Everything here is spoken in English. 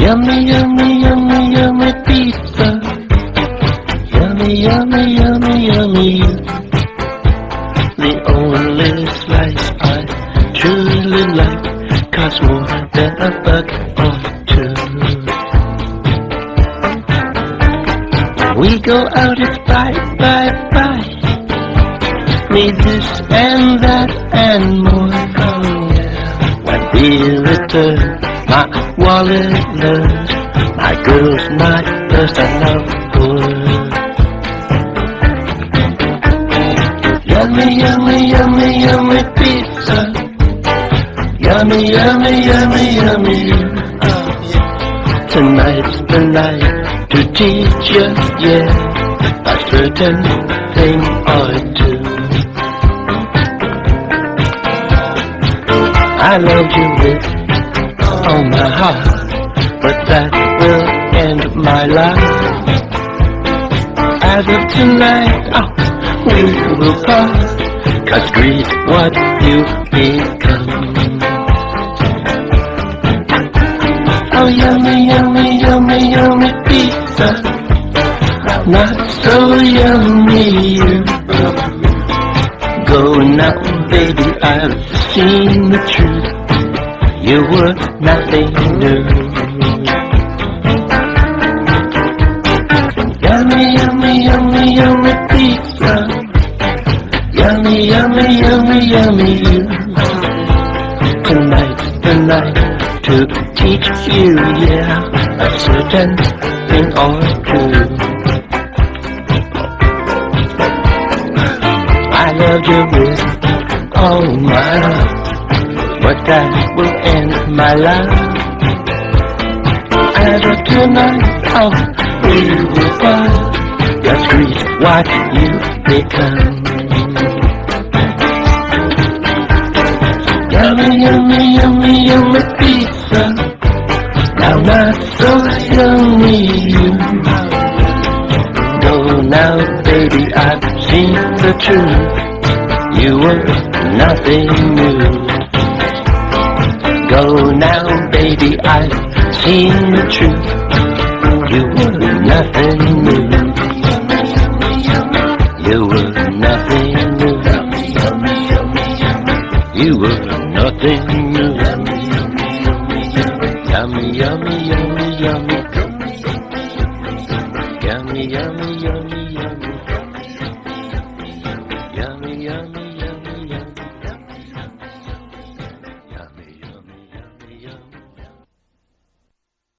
Yummy, yummy, yummy, yummy pizza. Yummy, yummy, yummy, yummy. The only slice I truly like costs more than a buck or two. We go out, it's buy, buy, buy. Need this and that and more. Oh yeah. When we return, my wallet learns. My girl's not just enough good. Yummy, yummy, yummy, yummy pizza. Yummy, yummy, yummy, yummy. Tonight's the night to teach you, yeah, a certain thing or two. I love you with all my heart, but that will end my life. As of tonight, oh, we will part, cause greed what you become. Oh, yummy, yummy, yummy, yummy pizza. Not so yummy. you Go now, baby, I've seen the truth. You were nothing new. Yummy, yummy, yummy, yummy pizza. Yummy, yummy, yummy, yummy. Tonight's the night to teach you, yeah, a certain thing or two. I love you with all my but that will end my life. As of tonight, we will part. Just greet what you become. Yummy, yummy, yummy, yummy pizza. Now not so yummy. Go now, baby, I've seen the truth. You were nothing new. Go now, baby, I've seen the truth. You were nothing new. You were nothing new. You were nothing new. Yummy, yummy, yummy, yummy. Yummy, yummy, yummy, yummy. Yummy, yummy,